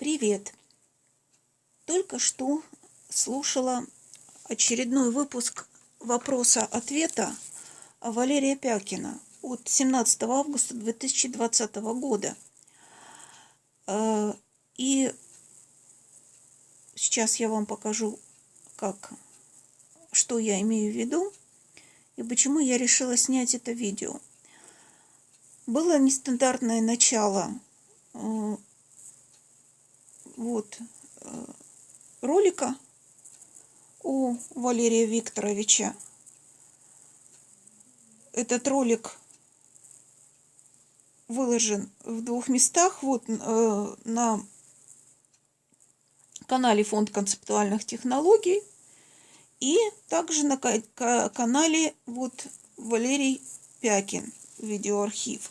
Привет! Только что слушала очередной выпуск вопроса-ответа Валерия Пякина от 17 августа 2020 года. Э, и сейчас я вам покажу, как, что я имею в виду и почему я решила снять это видео. Было нестандартное начало э, вот э, ролика у Валерия Викторовича. Этот ролик выложен в двух местах. Вот э, на канале Фонд концептуальных технологий и также на канале вот Валерий Пякин видеоархив.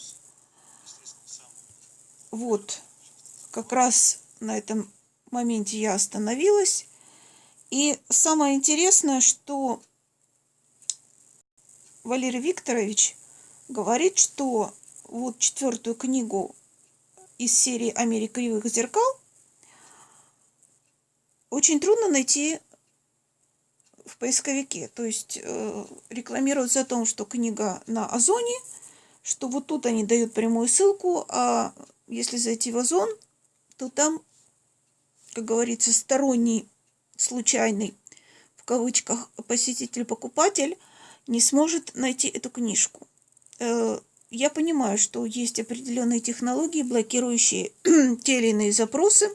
Вот как раз на этом моменте я остановилась. И самое интересное, что Валерий Викторович говорит, что вот четвертую книгу из серии «О кривых зеркал» очень трудно найти в поисковике. То есть э, рекламируется о том, что книга на Озоне, что вот тут они дают прямую ссылку, а если зайти в Озон, то там как говорится, сторонний, случайный, в кавычках, посетитель-покупатель не сможет найти эту книжку. Э, я понимаю, что есть определенные технологии, блокирующие те или иные запросы.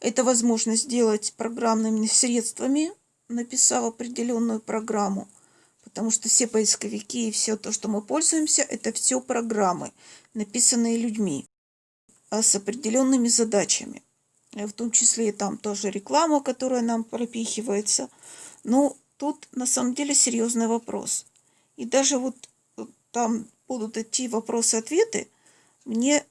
Это возможность сделать программными средствами, написав определенную программу. Потому что все поисковики и все то, что мы пользуемся, это все программы, написанные людьми а с определенными задачами. Э, в том числе и там тоже реклама, которая нам пропихивается. Но тут на самом деле серьезный вопрос. И даже вот э, там будут идти вопросы-ответы, мне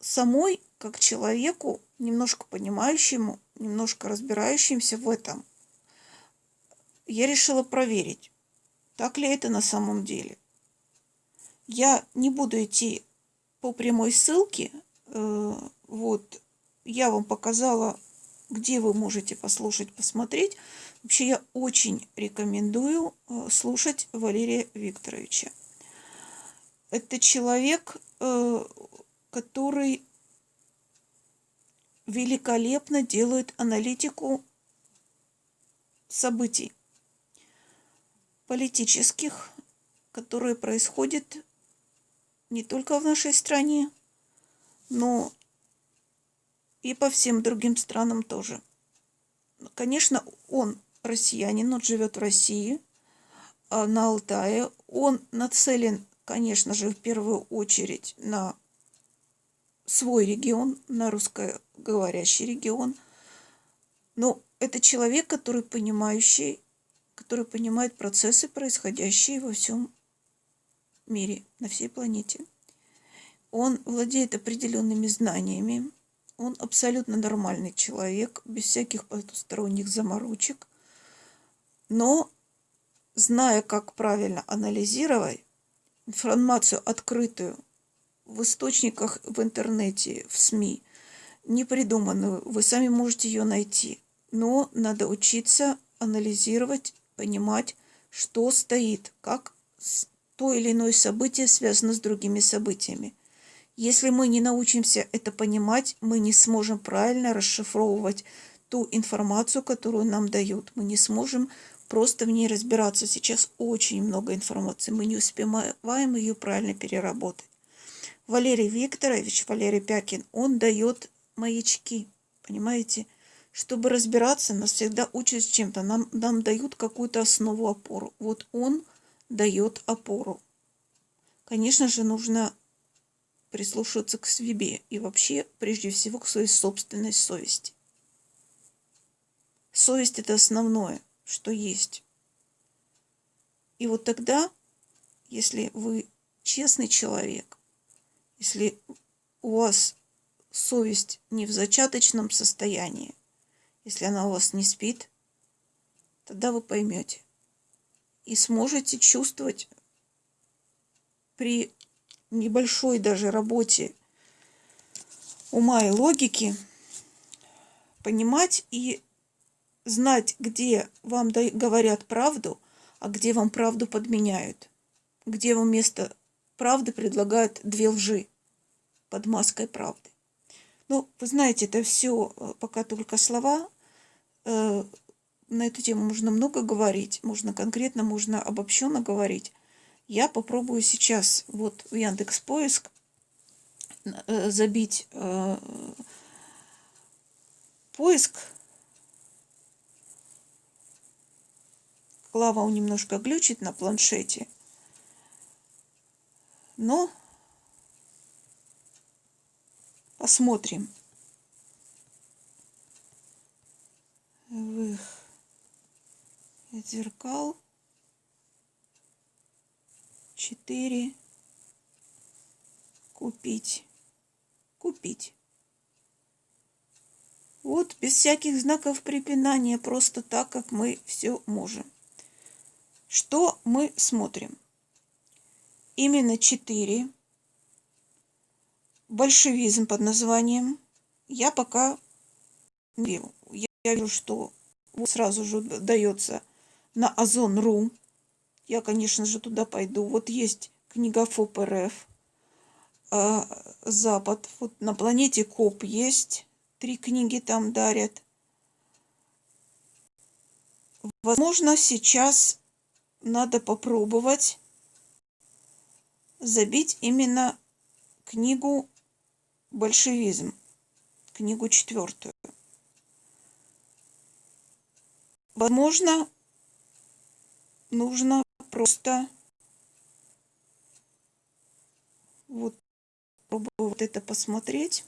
самой, как человеку, немножко понимающему, немножко разбирающимся в этом, я решила проверить, так ли это на самом деле. Я не буду идти по прямой ссылке, э, вот, я вам показала, где вы можете послушать, посмотреть. Вообще я очень рекомендую э, слушать Валерия Викторовича. Это человек, э, который великолепно делает аналитику событий политических, которые происходят не только в нашей стране, но и по всем другим странам тоже. Конечно, он россиянин, он живет в России, а, на Алтае. Он нацелен, конечно же, в первую очередь на свой регион, на русскоговорящий регион. Но это человек, который понимающий, который понимает процессы, происходящие во всем мире, на всей планете. Он владеет определенными знаниями, он абсолютно нормальный человек, без всяких потусторонних заморочек. Но, зная, как правильно анализировать информацию открытую в источниках в интернете, в СМИ, не придуманную, вы сами можете ее найти. Но надо учиться анализировать, понимать, что стоит, как то или иное событие связано с другими событиями. Если мы не научимся это понимать, мы не сможем правильно расшифровывать ту информацию, которую нам дают. Мы не сможем просто в ней разбираться. Сейчас очень много информации. Мы не успеваем ее правильно переработать. Валерий Викторович, Валерий Пякин, он дает маячки, понимаете? Чтобы разбираться, нас всегда учат с чем-то. Нам, нам дают какую-то основу, опору. Вот он дает опору. Конечно же, нужно прислушиваться к себе и вообще, прежде всего, к своей собственной совести. Совесть – это основное, что есть. И вот тогда, если вы честный человек, если у вас совесть не в зачаточном состоянии, если она у вас не спит, тогда вы поймете и сможете чувствовать при небольшой даже работе ума и логики понимать и знать, где вам говорят правду, а где вам правду подменяют, где вам вместо правды предлагают две лжи под маской правды. Ну, вы знаете, это все э, пока только слова. Э, на эту тему можно много говорить, можно конкретно, можно обобщенно говорить. Я попробую сейчас вот в Яндекс Поиск э, забить поиск. Клава немножко глючит на планшете. Но посмотрим. Вых. Зеркал. Четыре. Купить. Купить. Вот, без всяких знаков препинания, просто так, как мы все можем. Что мы смотрим? Именно четыре. Большевизм под названием. Я пока. Я вижу, что сразу же дается на Озон.ру. Я, конечно же, туда пойду. Вот есть книга ФОП РФ. А, Запад. Вот на планете Коп есть. Три книги там дарят. Возможно, сейчас надо попробовать забить именно книгу «Большевизм», книгу четвертую. Возможно, нужно просто вот попробовать это посмотреть.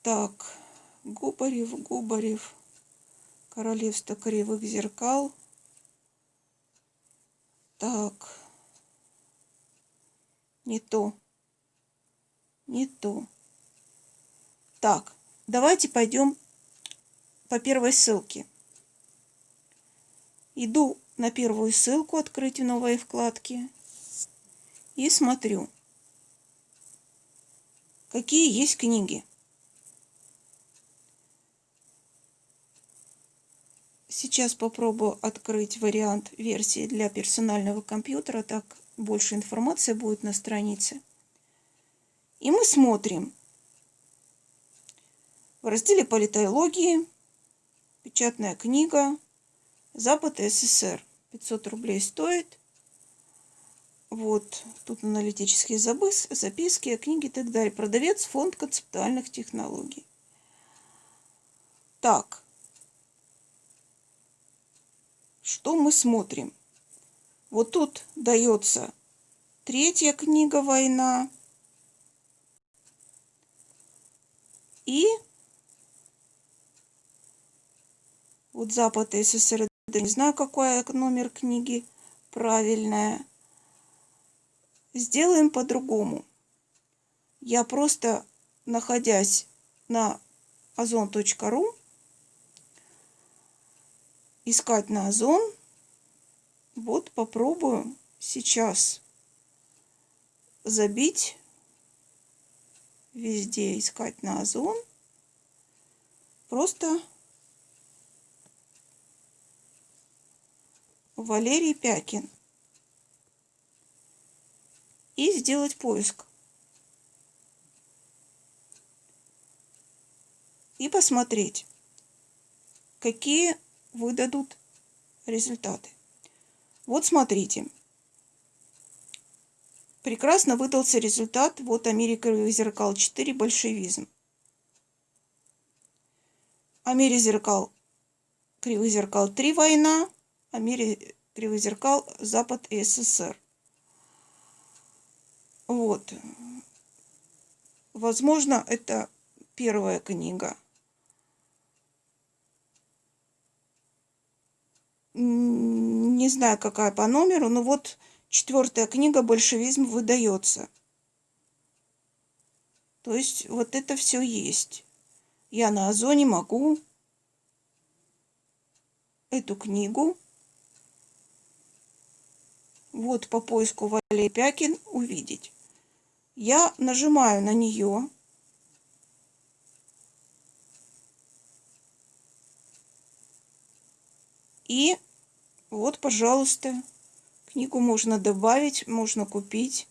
Так, Губарев, Губарев, Королевство кривых зеркал – так. Не то. Не то. Так, давайте пойдем по первой ссылке. Иду на первую ссылку «Открыть в новой вкладке» и смотрю, какие есть книги. Сейчас попробую открыть вариант версии для персонального компьютера, так больше информации будет на странице. И мы смотрим в разделе политологии, печатная книга, Запад СССР. 500 рублей стоит. Вот, тут аналитические записки, книги и так далее. Продавец, фонд концептуальных технологий. Так, что мы смотрим? Вот тут дается третья книга «Война». И вот Запад и СССР, не знаю, какой номер книги правильная. Сделаем по-другому. Я просто, находясь на озон.ру, искать на озон. Вот попробую сейчас забить везде искать на озон. Просто Валерий Пякин. И сделать поиск. И посмотреть, какие выдадут результаты. Вот смотрите. Прекрасно выдался результат. Вот Америка зеркал 4, большевизм. Америка зеркал, кривых зеркал 3, война. Америка кривых зеркал, Запад и СССР. Вот. Возможно, это первая книга. не знаю, какая по номеру, но вот четвертая книга «Большевизм» выдается. То есть вот это все есть. Я на Озоне могу эту книгу вот по поиску Валерий Пякин увидеть. Я нажимаю на нее. И вот, пожалуйста, книгу можно добавить, можно купить.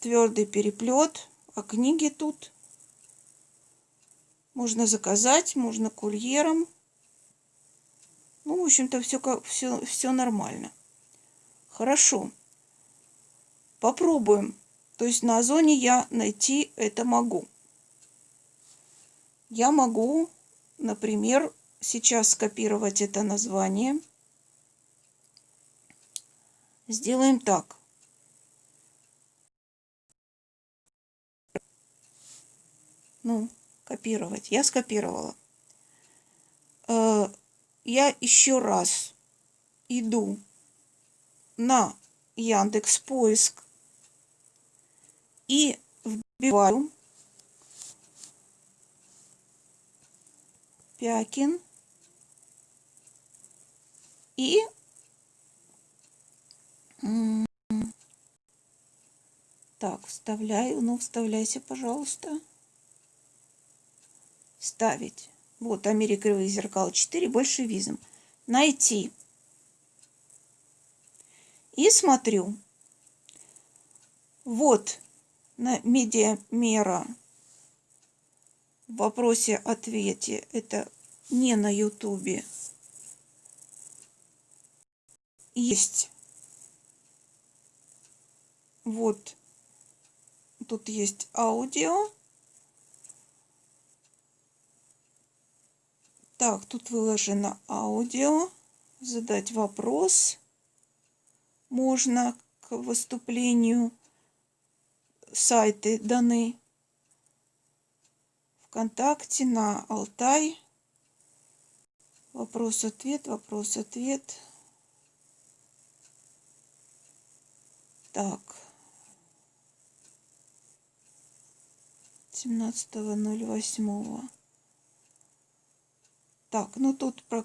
Твердый переплет, а книги тут можно заказать, можно курьером. Ну, в общем-то, все, все, все нормально. Хорошо. Попробуем. То есть на Озоне я найти это могу. Я могу, например, сейчас скопировать это название. Сделаем так. Ну, копировать. Я скопировала. Я еще раз иду на Яндекс Поиск и вбиваю Пякин и так, вставляю. Ну, вставляйся, пожалуйста. Ставить. Вот, Америка зеркал 4, большевизм. Найти. И смотрю. Вот на медиамера в вопросе-ответе. Это не на ютубе. Есть. Вот. Тут есть аудио. Так, тут выложено аудио. Задать вопрос можно к выступлению. Сайты даны ВКонтакте, на Алтай. Вопрос-ответ, вопрос-ответ. Так. 17.08. Так, ну тут про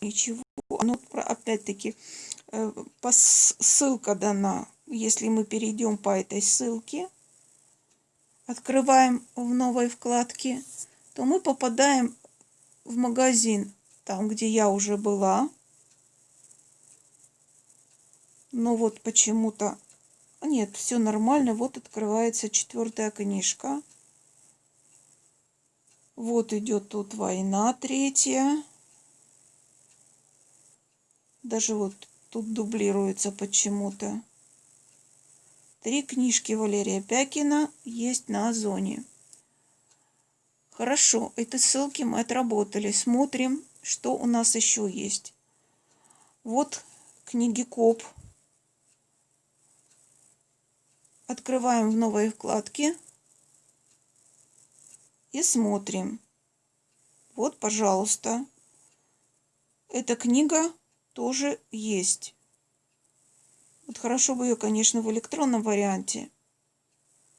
ничего. Ну, опять-таки, э, ссылка дана. Если мы перейдем по этой ссылке, открываем в новой вкладке, то мы попадаем в магазин, там, где я уже была. Но вот почему-то... Нет, все нормально. Вот открывается четвертая книжка. Вот идет тут война третья. Даже вот тут дублируется почему-то. Три книжки Валерия Пякина есть на Озоне. Хорошо, эти ссылки мы отработали. Смотрим, что у нас еще есть. Вот книги Коп. Открываем в новой вкладке и смотрим. Вот, пожалуйста. Эта книга тоже есть. Вот хорошо бы ее, конечно, в электронном варианте.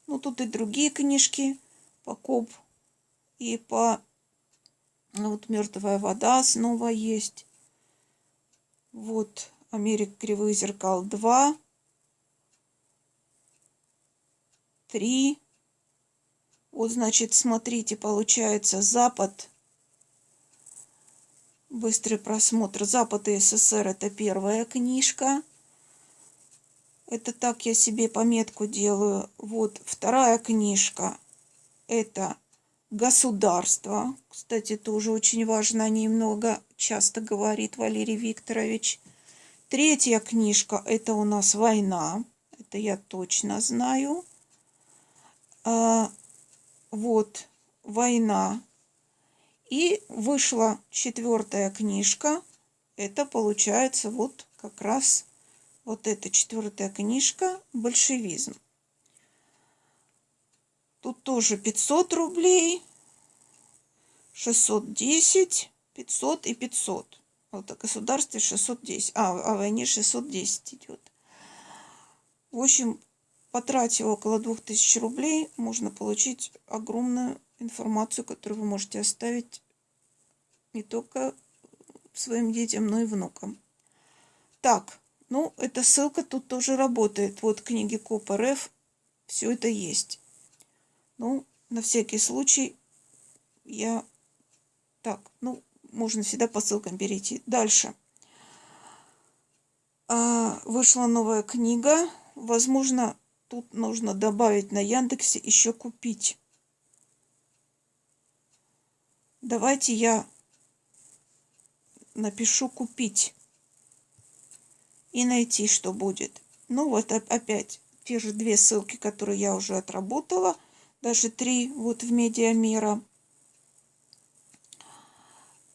Ну, тут и другие книжки по КОП и по... Ну, вот «Мертвая вода» снова есть. Вот «Америка кривых зеркал 2». 3. Вот, значит, смотрите, получается Запад. Быстрый просмотр. Запад и СССР это первая книжка. Это так я себе пометку делаю. Вот вторая книжка. Это государство. Кстати, тоже очень важно. О ней много часто говорит Валерий Викторович. Третья книжка. Это у нас война. Это я точно знаю. Вот война. И вышла четвертая книжка. Это получается вот как раз вот эта четвертая книжка «Большевизм». Тут тоже 500 рублей, 610, 500 и 500. Вот о государстве 610, а о войне 610 идет. В общем, потратив около 2000 рублей, можно получить огромную информацию, которую вы можете оставить не только своим детям, но и внукам. Так, ну, эта ссылка тут тоже работает. Вот книги КОП РФ, все это есть. Ну, на всякий случай я... Так, ну, можно всегда по ссылкам перейти. Дальше. А, вышла новая книга. Возможно, тут нужно добавить на Яндексе еще купить. Давайте я напишу купить и найти, что будет. Ну вот опять те же две ссылки, которые я уже отработала, даже три вот в Медиамира.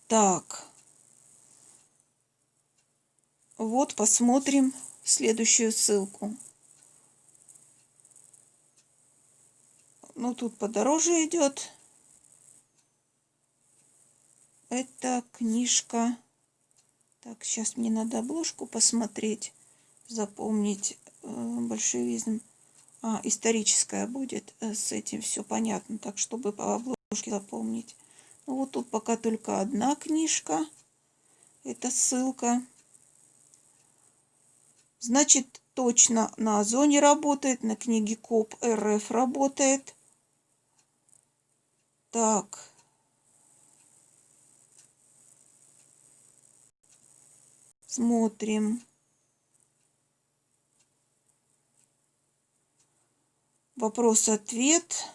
Так. Вот посмотрим следующую ссылку. Ну, тут подороже идет. Это книжка. Так, сейчас мне надо обложку посмотреть, запомнить э, большевизм. А, историческая будет. Э, с этим все понятно. Так, чтобы по обложке запомнить. Ну, вот тут пока только одна книжка. Это ссылка. Значит, точно на Озоне работает, на книге КОП РФ работает. Так. Смотрим. Вопрос-ответ.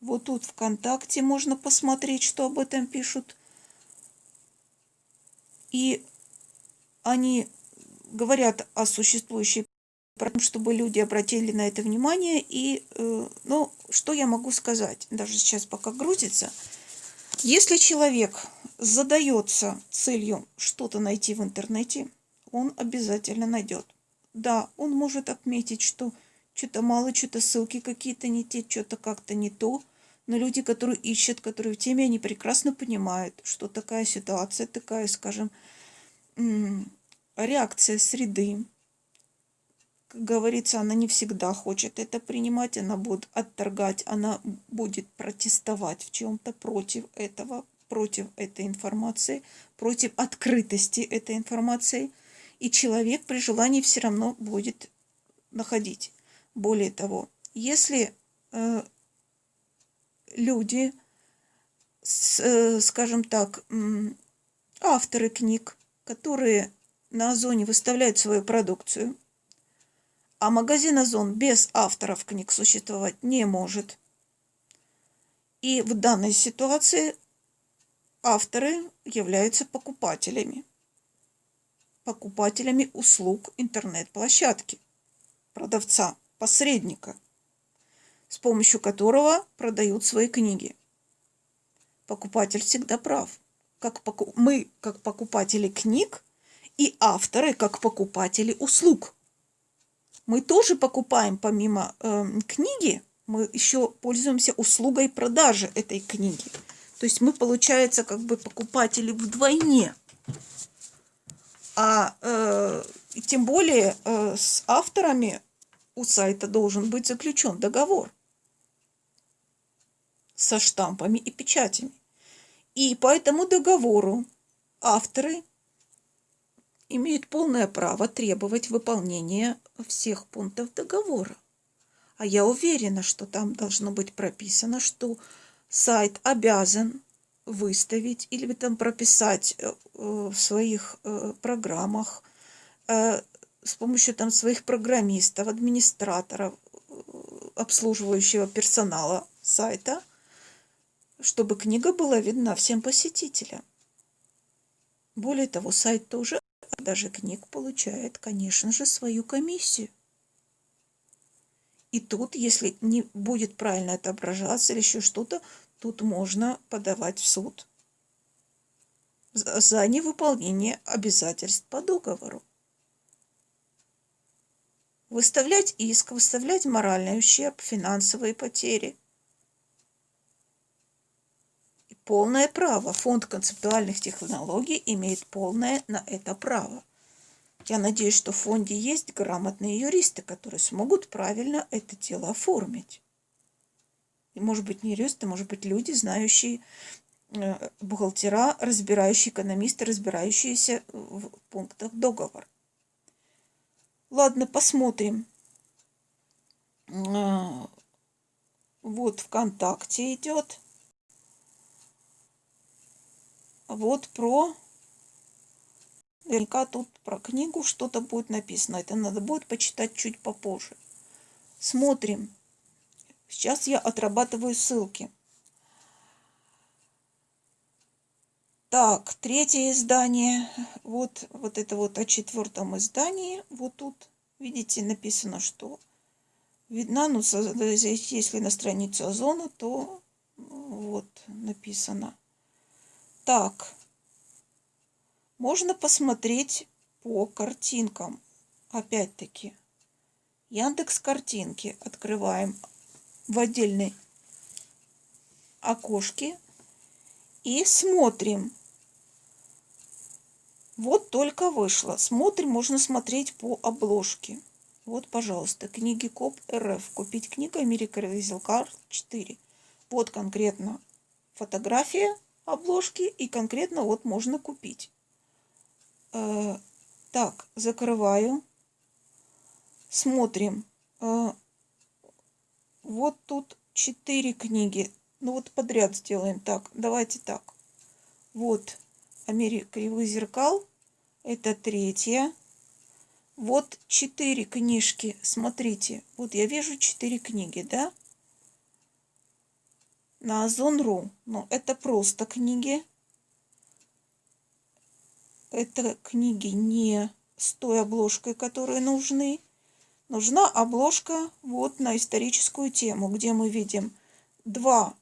Вот тут ВКонтакте можно посмотреть, что об этом пишут. И они говорят о существующей проблеме, чтобы люди обратили на это внимание. И, э, ну, что я могу сказать, даже сейчас пока грузится. Если человек задается целью что-то найти в интернете, он обязательно найдет. Да, он может отметить, что что-то мало, что-то ссылки какие-то не те, что-то как-то не то. Но люди, которые ищут, которые в теме, они прекрасно понимают, что такая ситуация, такая, скажем, реакция среды. Как говорится, она не всегда хочет это принимать, она будет отторгать, она будет протестовать в чем-то против этого, против этой информации, против открытости этой информации. И человек при желании все равно будет находить. Более того, если э, люди, с, э, скажем так, э, авторы книг, которые на Озоне выставляют свою продукцию, а магазин Озон без авторов книг существовать не может. И в данной ситуации авторы являются покупателями. Покупателями услуг интернет-площадки, продавца, посредника, с помощью которого продают свои книги. Покупатель всегда прав. Как поку... Мы, как покупатели книг, и авторы, как покупатели услуг. Мы тоже покупаем помимо э, книги, мы еще пользуемся услугой продажи этой книги. То есть мы, получается, как бы покупатели вдвойне. А э, тем более э, с авторами у сайта должен быть заключен договор со штампами и печатями. И по этому договору авторы имеют полное право требовать выполнения всех пунктов договора. А я уверена, что там должно быть прописано, что сайт обязан выставить или там прописать э, в своих э, программах э, с помощью там своих программистов, администраторов, обслуживающего персонала сайта, чтобы книга была видна всем посетителям. Более того, сайт тоже даже книг получает, конечно же, свою комиссию. И тут, если не будет правильно отображаться или еще что-то, тут можно подавать в суд за невыполнение обязательств по договору. Выставлять иск, выставлять моральный ущерб, финансовые потери. И полное право. Фонд концептуальных технологий имеет полное на это право. Я надеюсь, что в фонде есть грамотные юристы, которые смогут правильно это дело оформить. И, может быть, не юристы, может быть, люди, знающие э, бухгалтера, разбирающие экономисты, разбирающиеся в пунктах договора. Ладно, посмотрим. Э, вот ВКонтакте идет. Вот про... Наверняка тут про книгу что-то будет написано. Это надо будет почитать чуть попозже. Смотрим. Сейчас я отрабатываю ссылки. Так, третье издание. Вот, вот это вот о четвертом издании. Вот тут, видите, написано, что видна, ну, если на страницу Озона, то вот написано. Так, можно посмотреть по картинкам. Опять-таки, Яндекс картинки открываем в отдельной окошке и смотрим. Вот только вышло. Смотрим, можно смотреть по обложке. Вот, пожалуйста, книги КОП РФ. Купить книгу Америка Визелкар 4. Вот конкретно фотография обложки и конкретно вот можно купить. Э, так, закрываю. Смотрим. Э, вот тут 4 книги. Ну вот подряд сделаем так. Давайте так. Вот Америка его зеркал. Это третья. Вот четыре книжки. Смотрите. Вот я вижу четыре книги, да? На Озон.ру. Но это просто книги. Это книги не с той обложкой, которые нужны. Нужна обложка вот на историческую тему, где мы видим два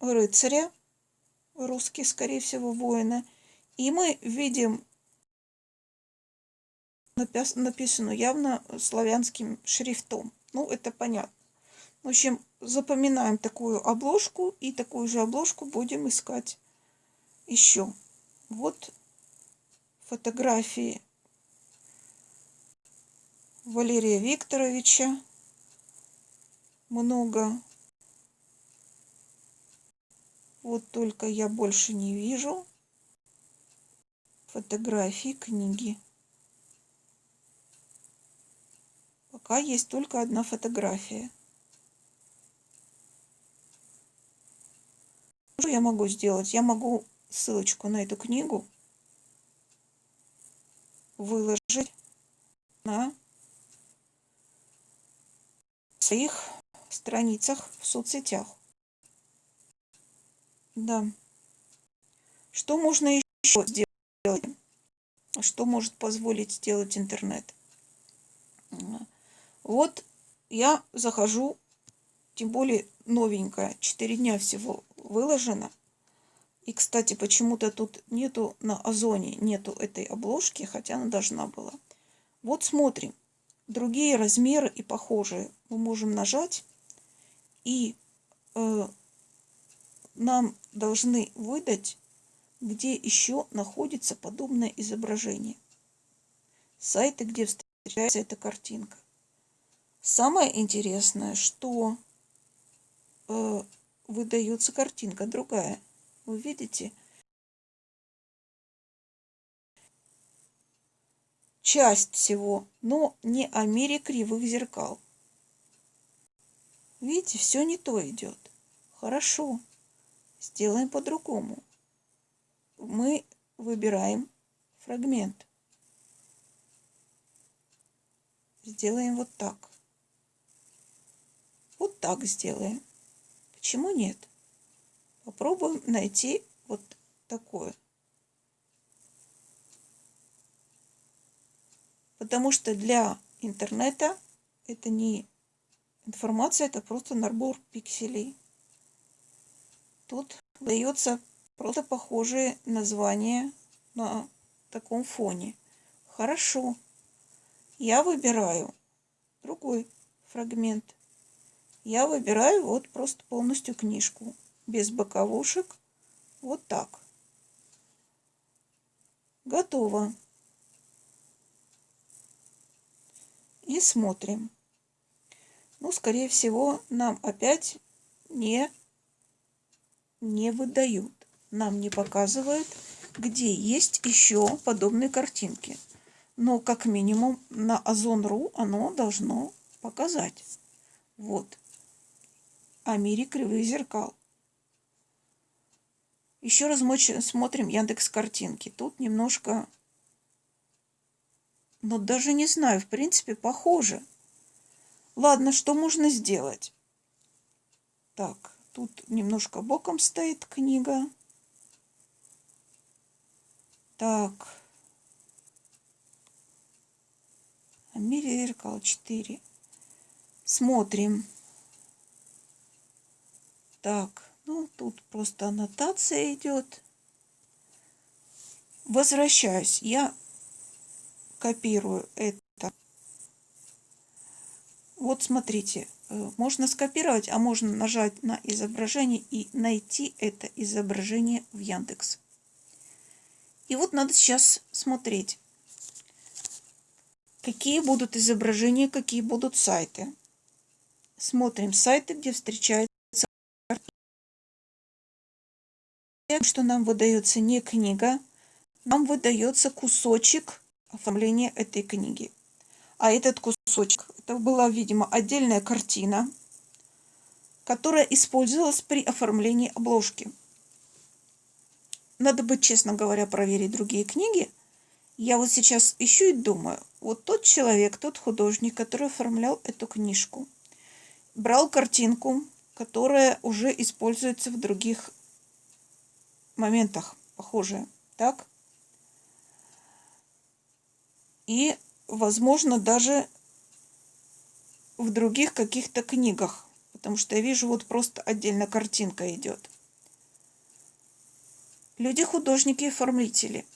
рыцаря, русские, скорее всего, воины, и мы видим написанную явно славянским шрифтом. Ну, это понятно. В общем, запоминаем такую обложку и такую же обложку будем искать еще. Вот фотографии Валерия Викторовича. Много. Вот только я больше не вижу фотографии книги. Пока есть только одна фотография. Что я могу сделать? Я могу ссылочку на эту книгу выложить на своих страницах в соцсетях. Да. Что можно еще сделать? Что может позволить сделать интернет? Вот я захожу, тем более новенькая, 4 дня всего выложено. И, кстати, почему-то тут нету на Озоне, нету этой обложки, хотя она должна была. Вот смотрим. Другие размеры и похожие мы можем нажать. И э, нам должны выдать, где еще находится подобное изображение. Сайты, где встречается эта картинка. Самое интересное, что э, выдается картинка другая. Вы видите? Часть всего, но не о мире кривых зеркал. Видите, все не то идет. Хорошо. Сделаем по-другому. Мы выбираем фрагмент. Сделаем вот так. Вот так сделаем. Почему нет? Попробуем найти вот такое. Потому что для интернета это не информация, это просто набор пикселей. Тут дается просто похожие названия на таком фоне. Хорошо. Я выбираю другой фрагмент я выбираю вот просто полностью книжку, без боковушек, вот так. Готово. И смотрим. Ну, скорее всего, нам опять не, не выдают. Нам не показывают, где есть еще подобные картинки. Но как минимум на Озон.ру оно должно показать. Вот о мире кривых зеркал. Еще раз мы смотрим Яндекс картинки. Тут немножко, ну даже не знаю, в принципе, похоже. Ладно, что можно сделать? Так, тут немножко боком стоит книга. Так. Амелия зеркало 4. Смотрим. Так, ну тут просто аннотация идет. Возвращаюсь. Я копирую это. Вот смотрите, э, можно скопировать, а можно нажать на изображение и найти это изображение в Яндекс. И вот надо сейчас смотреть, какие будут изображения, какие будут сайты. Смотрим сайты, где встречается что нам выдается не книга, нам выдается кусочек оформления этой книги. А этот кусочек, это была, видимо, отдельная картина, которая использовалась при оформлении обложки. Надо бы, честно говоря, проверить другие книги. Я вот сейчас ищу и думаю, вот тот человек, тот художник, который оформлял эту книжку, брал картинку, которая уже используется в других моментах, похожая, так? И, возможно, даже в других каких-то книгах, потому что я вижу, вот просто отдельно картинка идет. Люди художники и оформители.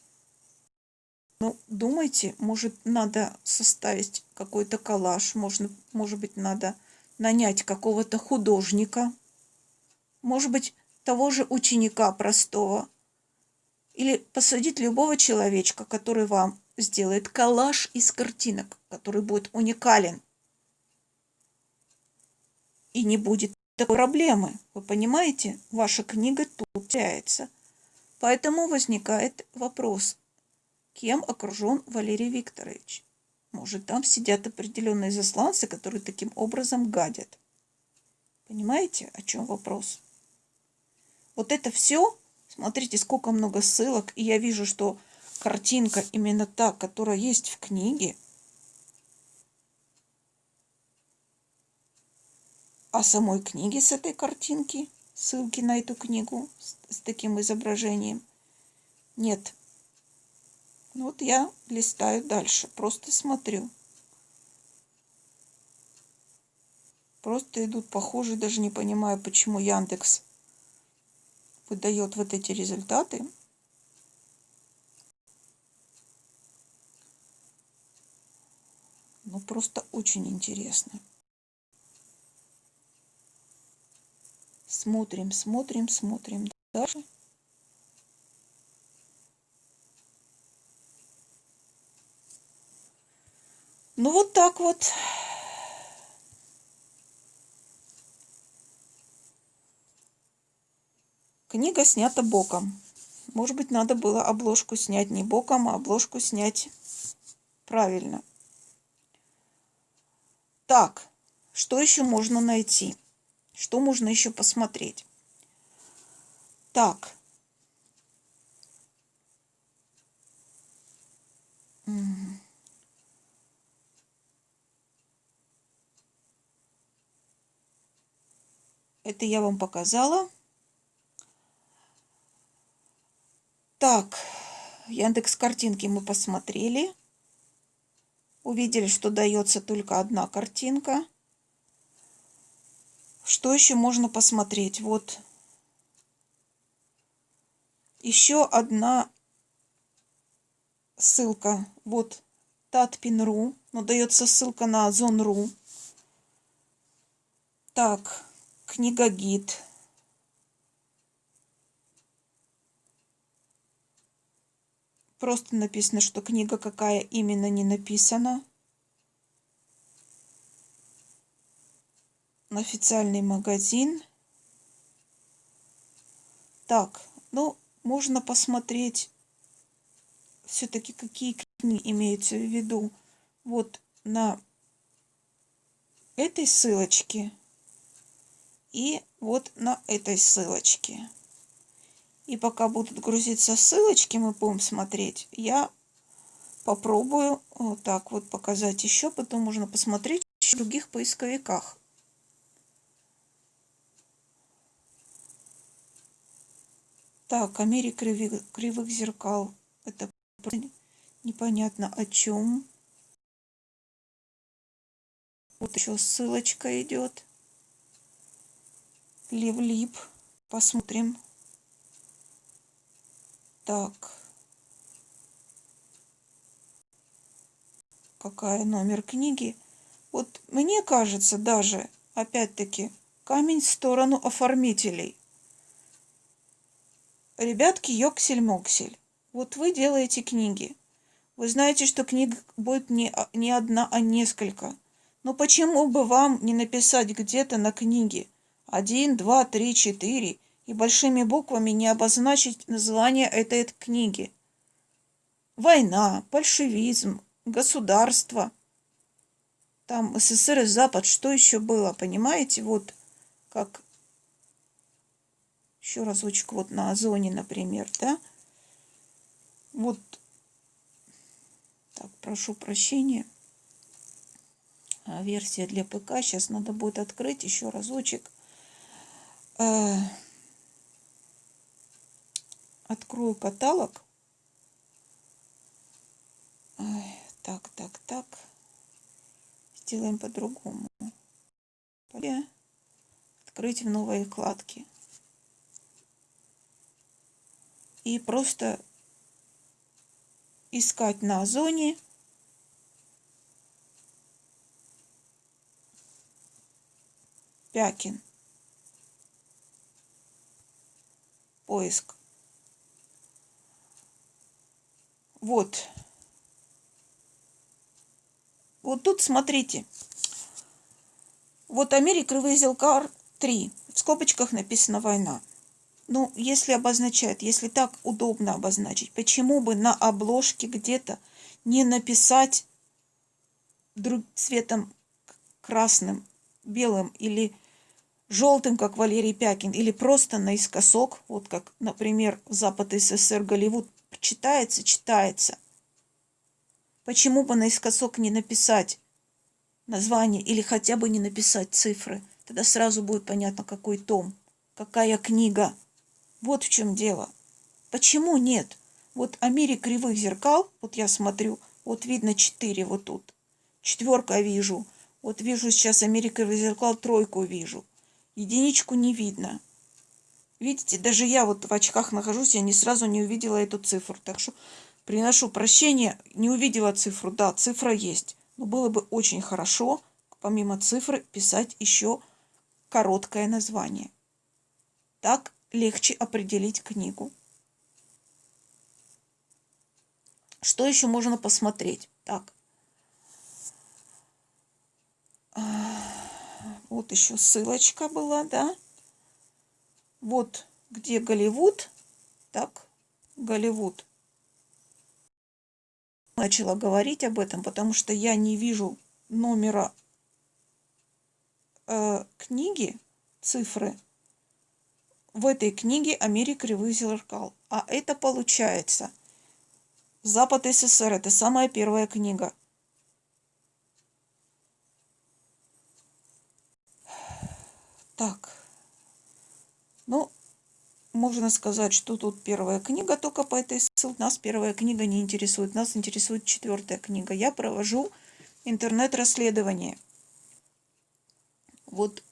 Ну, думайте, может, надо составить какой-то коллаж, можно, может быть, надо нанять какого-то художника, может быть, того же ученика простого, или посадить любого человечка, который вам сделает коллаж из картинок, который будет уникален. И не будет такой проблемы. Вы понимаете? Ваша книга тут теряется. Поэтому возникает вопрос, кем окружен Валерий Викторович? Может, там сидят определенные засланцы, которые таким образом гадят. Понимаете, о чем вопрос? Вот это все, смотрите, сколько много ссылок, и я вижу, что картинка именно та, которая есть в книге, а самой книги с этой картинки – ссылки на эту книгу с, с таким изображением. Нет. Вот я листаю дальше, просто смотрю. Просто идут похожие, даже не понимаю, почему Яндекс выдает вот эти результаты. Ну, просто очень интересно. Смотрим, смотрим, смотрим дальше. Ну вот так вот. Книга снята боком. Может быть, надо было обложку снять не боком, а обложку снять правильно. Так, что еще можно найти? Что можно еще посмотреть? Так. Это я вам показала. Так, Яндекс картинки мы посмотрели. Увидели, что дается только одна картинка. Что еще можно посмотреть? Вот еще одна ссылка. Вот Татпин.ру. Но дается ссылка на Озон.ру. Так, книга гид. Просто написано, что книга какая именно не написана. официальный магазин. Так, ну, можно посмотреть все-таки, какие книги имеются в виду. Вот на этой ссылочке и вот на этой ссылочке. И пока будут грузиться ссылочки, мы будем смотреть, я попробую вот так вот показать еще, потом можно посмотреть в других поисковиках. Так, о мире кривых, кривых зеркал. Это непонятно о чем. Вот еще ссылочка идет. Левлип. Посмотрим. Так. Какая номер книги? Вот мне кажется даже, опять-таки, камень в сторону оформителей. Ребятки, ёксель-моксель. Вот вы делаете книги. Вы знаете, что книг будет не, не одна, а несколько. Но почему бы вам не написать где-то на книге один, два, три, четыре и большими буквами не обозначить название этой книги? Война, большевизм, государство, там СССР и Запад, что еще было, понимаете? Вот как еще разочек вот на озоне, например, да? Вот так, прошу прощения. А, версия для ПК. Сейчас надо будет открыть еще разочек. Открою каталог. Так, так, так. Сделаем по-другому. Открыть в новой вкладке. И просто искать на озоне Пякин. Поиск. Вот. Вот тут смотрите. Вот Америка Вейзелкар 3. В скобочках написано «Война». Ну, если обозначает, если так удобно обозначить, почему бы на обложке где-то не написать друг, цветом красным, белым или желтым, как Валерий Пякин, или просто наискосок, вот как, например, Запад СССР, Голливуд, читается, читается. Почему бы наискосок не написать название или хотя бы не написать цифры? Тогда сразу будет понятно, какой том, какая книга. Вот в чем дело. Почему нет? Вот о мире кривых зеркал, вот я смотрю, вот видно четыре вот тут. Четверка вижу. Вот вижу сейчас Америка кривых зеркал, тройку вижу. Единичку не видно. Видите, даже я вот в очках нахожусь, я не сразу не увидела эту цифру. Так что Приношу прощение, не увидела цифру. Да, цифра есть. Но было бы очень хорошо, помимо цифры, писать еще короткое название. Так легче определить книгу. Что еще можно посмотреть? Так. Вот еще ссылочка была, да? Вот где Голливуд. Так, Голливуд начала говорить об этом, потому что я не вижу номера э, книги, цифры в этой книге мире кривых зеркал. А это получается Запад СССР. Это самая первая книга. Так. Ну, можно сказать, что тут первая книга только по этой ссылке. Нас первая книга не интересует. Нас интересует четвертая книга. Я провожу интернет-расследование. Вот.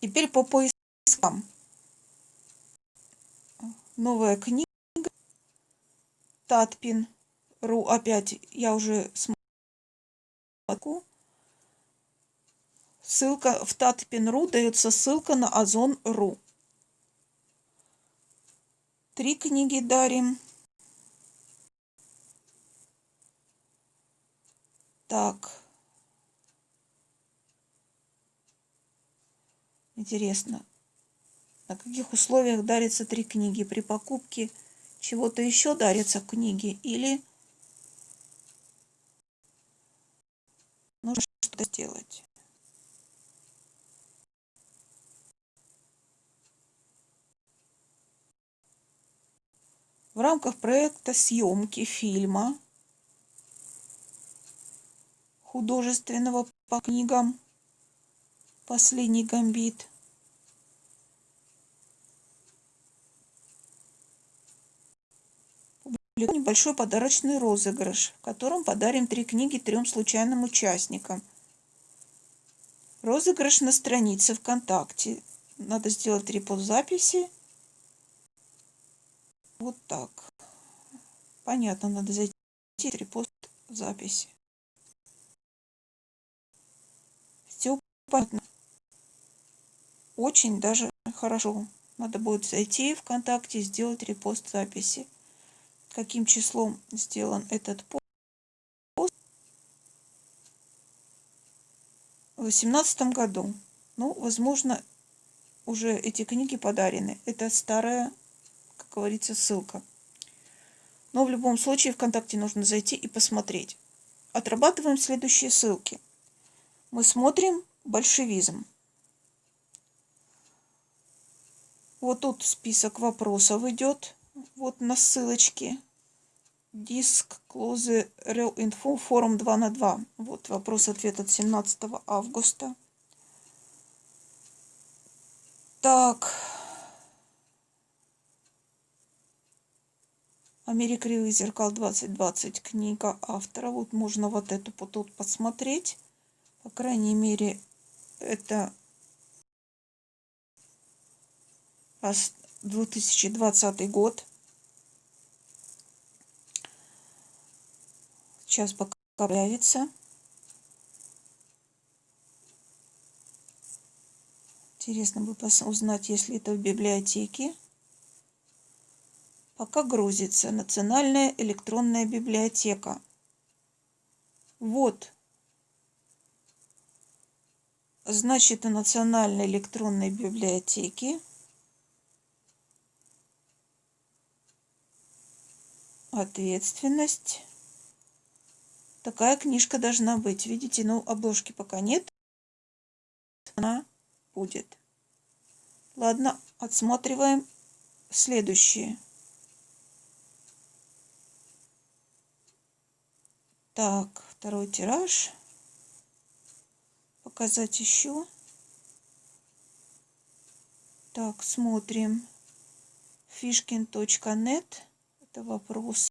Теперь по поискам. Новая книга. Татпин. Ру. Опять я уже смотрю. Ссылка в Татпин.ру дается ссылка на Озон.ру. Три книги дарим. Так. Интересно, на каких условиях дарятся три книги? При покупке чего-то еще дарятся книги или нужно что-то сделать? В рамках проекта съемки фильма художественного по книгам «Последний гамбит» небольшой подарочный розыгрыш, в котором подарим три книги трем случайным участникам. Розыгрыш на странице ВКонтакте. Надо сделать репост записи. Вот так. Понятно, надо зайти репост записи. Все понятно. Очень даже хорошо. Надо будет зайти в ВКонтакте сделать репост записи каким числом сделан этот пост. В 2018 году. Ну, возможно, уже эти книги подарены. Это старая, как говорится, ссылка. Но в любом случае ВКонтакте нужно зайти и посмотреть. Отрабатываем следующие ссылки. Мы смотрим большевизм. Вот тут список вопросов идет. Вот на ссылочке диск клозы Real Info форум 2 на 2. Вот вопрос-ответ от 17 августа. Так. Америка кривых зеркал 2020. Книга автора. Вот можно вот эту тут посмотреть. По крайней мере, это 2020 год. Сейчас пока появится. Интересно бы узнать, если это в библиотеке. Пока грузится Национальная электронная библиотека. Вот. Значит, у Национальной электронной библиотеки ответственность Такая книжка должна быть. Видите, ну обложки пока нет. Она будет. Ладно, отсматриваем следующие. Так, второй тираж. Показать еще. Так, смотрим. Fishkin.net. Это вопрос.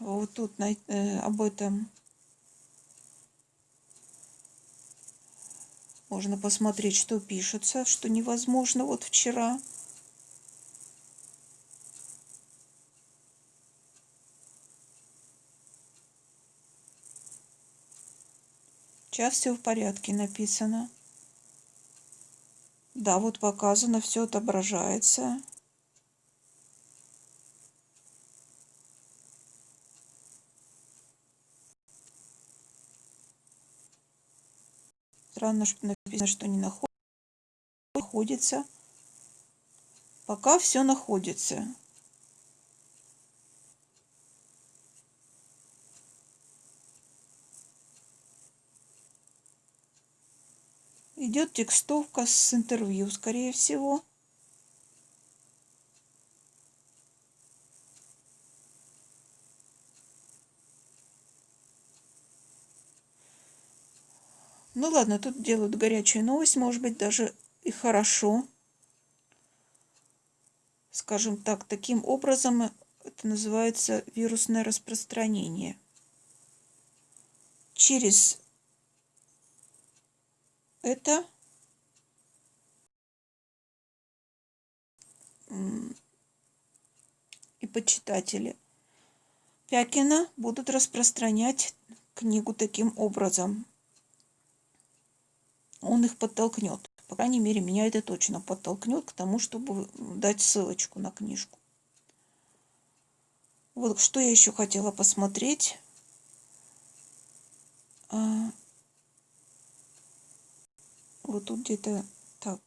вот тут э, об этом можно посмотреть, что пишется, что невозможно вот вчера. Сейчас все в порядке написано. Да, вот показано, все отображается. Странно, что написано, что не находится. Пока все находится. Идет текстовка с интервью, скорее всего. Ну ладно, тут делают горячую новость, может быть, даже и хорошо. Скажем так, таким образом это называется вирусное распространение. Через это и почитатели Пякина будут распространять книгу таким образом он их подтолкнет. По крайней мере, меня это точно подтолкнет к тому, чтобы дать ссылочку на книжку. Вот что я еще хотела посмотреть. А, вот тут где-то так.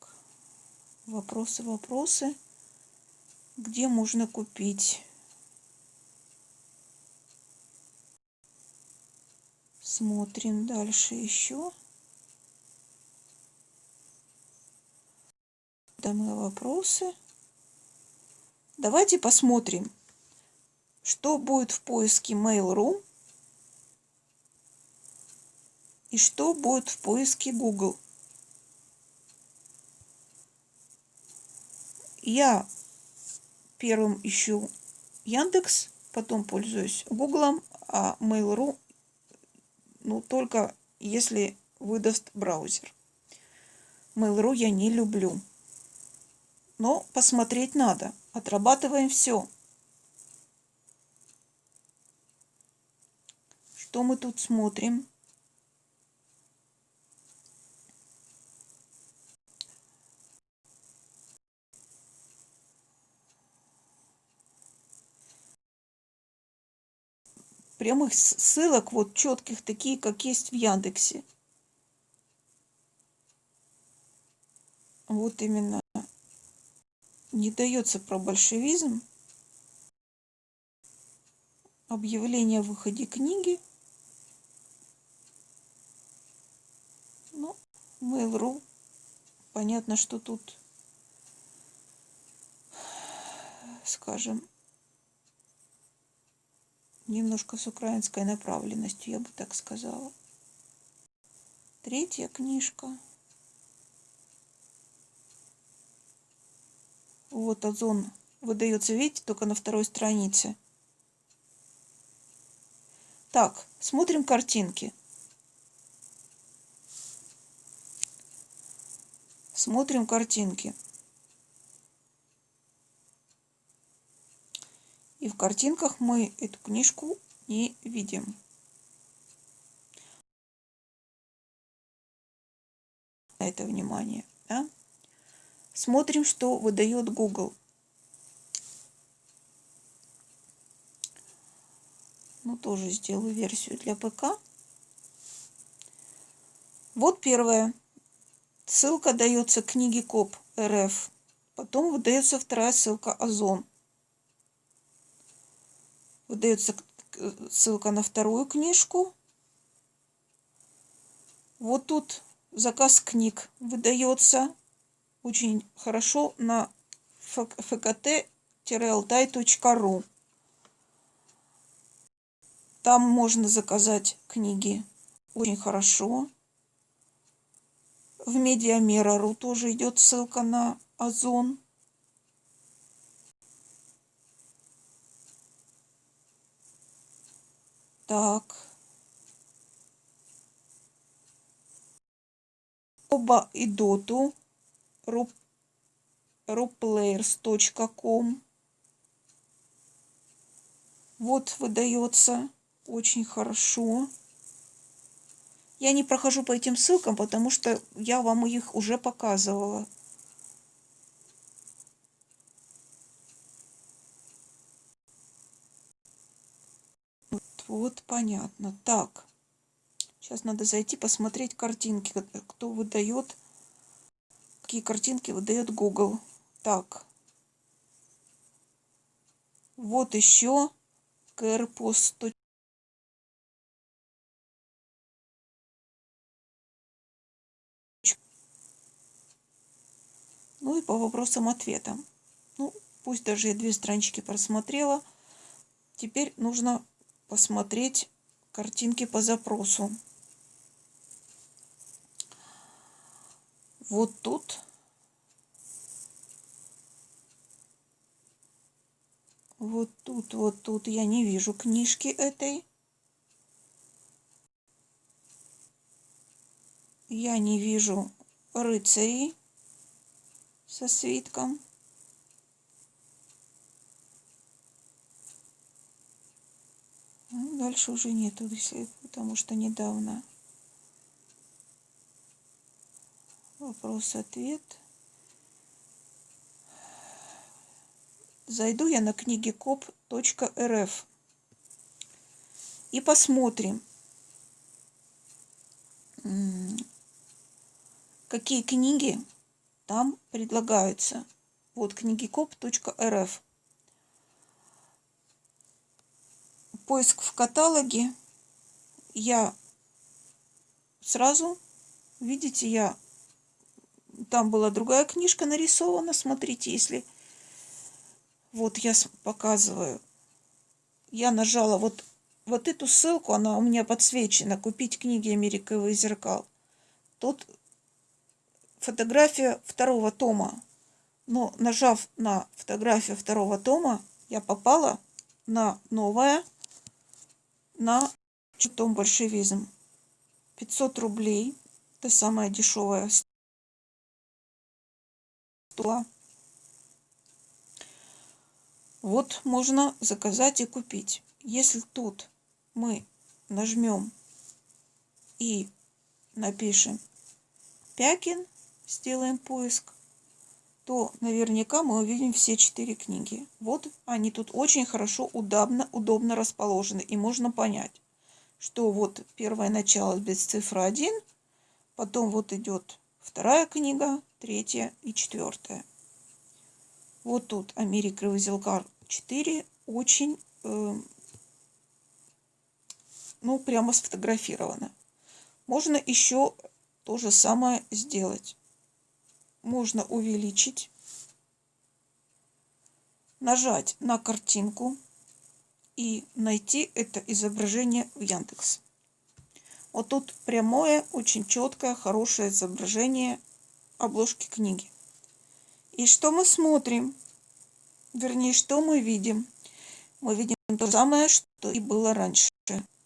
Вопросы, вопросы. Где можно купить Смотрим дальше еще. Дамы вопросы. Давайте посмотрим, что будет в поиске Mail.ru и что будет в поиске Google. Я первым ищу Яндекс, потом пользуюсь Гуглом, а Mail.ru ну, только если выдаст браузер. Mail.ru я не люблю. Но посмотреть надо. Отрабатываем все. Что мы тут смотрим? прямых ссылок, вот четких, такие, как есть в Яндексе. Вот именно не дается про большевизм. Объявление о выходе книги. Ну, Mail.ru. Понятно, что тут, скажем, немножко с украинской направленностью, я бы так сказала. Третья книжка. Вот озон выдается, видите, только на второй странице. Так, смотрим картинки. Смотрим картинки. И в картинках мы эту книжку не видим. На это внимание. Да? Смотрим, что выдает Google. Ну, тоже сделаю версию для ПК. Вот первая. Ссылка дается книге КОП РФ. Потом выдается вторая ссылка Озон выдается ссылка на вторую книжку. Вот тут заказ книг выдается очень хорошо на fkt-alтай.ru. Там можно заказать книги очень хорошо. В Медиамера.ру тоже идет ссылка на Озон. Так. Оба и доту. roplayers.com. Вот выдается очень хорошо. Я не прохожу по этим ссылкам, потому что я вам их уже показывала. Вот, понятно. Так. Сейчас надо зайти посмотреть картинки, кто выдает, какие картинки выдает Google. Так. Вот еще CarePost. Ну и по вопросам-ответам. Ну, пусть даже я две странички просмотрела. Теперь нужно посмотреть картинки по запросу. Вот тут вот тут, вот тут я не вижу книжки этой. Я не вижу рыцарей со свитком. дальше уже нету, потому что недавно вопрос-ответ. Зайду я на книги коп.рф и посмотрим, какие книги там предлагаются. Вот книги коп.рф. поиск в каталоге я сразу, видите, я там была другая книжка нарисована, смотрите, если вот я показываю, я нажала вот, вот эту ссылку, она у меня подсвечена, купить книги «Америковый зеркал». Тут фотография второго тома, но нажав на фотографию второго тома, я попала на новое, на том большевизм. 500 рублей. Это самая дешевая стула. Вот можно заказать и купить. Если тут мы нажмем и напишем Пякин, сделаем поиск, то наверняка мы увидим все четыре книги. Вот они тут очень хорошо, удобно, удобно расположены. И можно понять, что вот первое начало без цифры 1, потом вот идет вторая книга, третья и четвертая. Вот тут Америка Вазелкар 4 очень, э, ну, прямо сфотографировано. Можно еще то же самое сделать. Можно увеличить, нажать на картинку и найти это изображение в Яндекс. Вот тут прямое, очень четкое, хорошее изображение обложки книги. И что мы смотрим? Вернее, что мы видим? Мы видим то самое, что и было раньше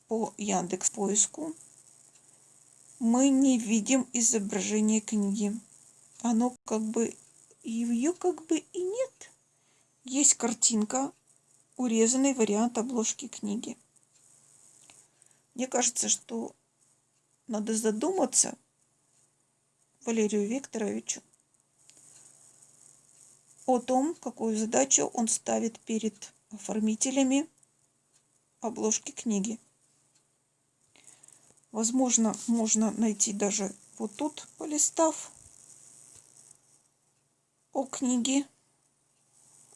по Яндекс поиску. Мы не видим изображение книги. Оно как бы, ее как бы и нет. Есть картинка, урезанный вариант обложки книги. Мне кажется, что надо задуматься Валерию Викторовичу о том, какую задачу он ставит перед оформителями обложки книги. Возможно, можно найти даже вот тут, полистав, о книге.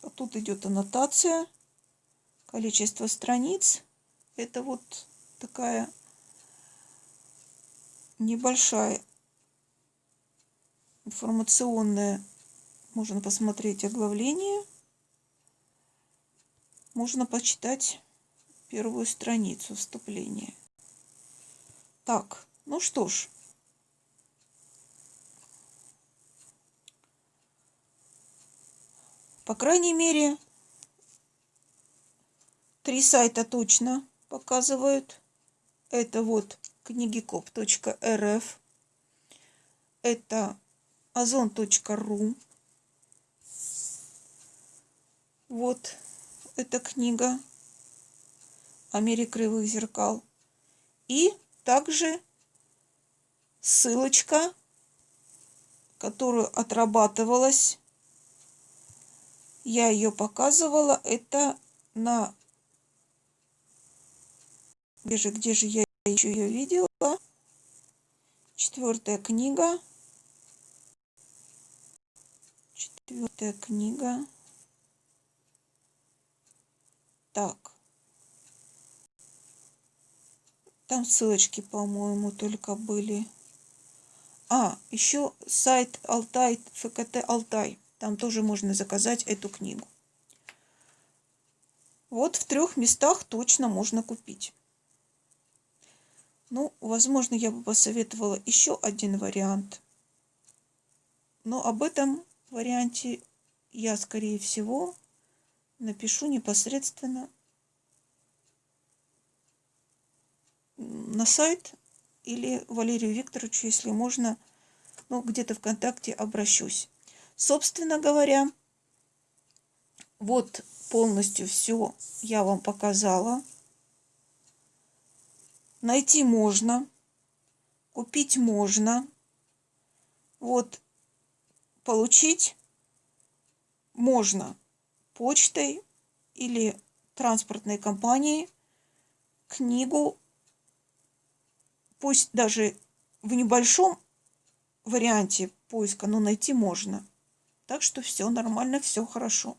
А тут идет аннотация количество страниц. Это вот такая небольшая информационная. Можно посмотреть оглавление. Можно почитать первую страницу вступления. Так, ну что ж. По крайней мере, Три сайта точно показывают. Это вот книгикоп.рф. Это озон.ру. Вот эта книга «Америка кривых зеркал». И также ссылочка, которую отрабатывалась. Я ее показывала. Это на где же, где же я еще ее видела? Четвертая книга. Четвертая книга. Так. Там ссылочки, по-моему, только были. А, еще сайт Алтай, ФКТ Алтай. Там тоже можно заказать эту книгу. Вот в трех местах точно можно купить. Ну, возможно, я бы посоветовала еще один вариант. Но об этом варианте я, скорее всего, напишу непосредственно на сайт или Валерию Викторовичу, если можно, ну, где-то ВКонтакте обращусь. Собственно говоря, вот полностью все я вам показала. Найти можно, купить можно. Вот получить можно почтой или транспортной компанией книгу, пусть даже в небольшом варианте поиска, но найти можно. Так что все нормально, все хорошо.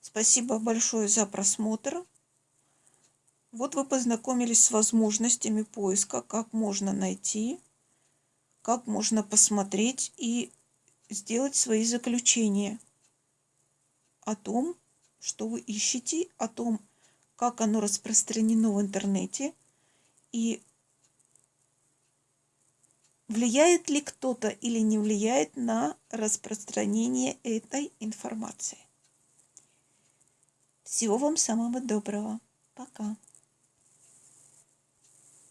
Спасибо большое за просмотр. Вот вы познакомились с возможностями поиска, как можно найти, как можно посмотреть и сделать свои заключения о том, что вы ищете, о том, как оно распространено в интернете и влияет ли кто-то или не влияет на распространение этой информации. Всего вам самого доброго. Пока.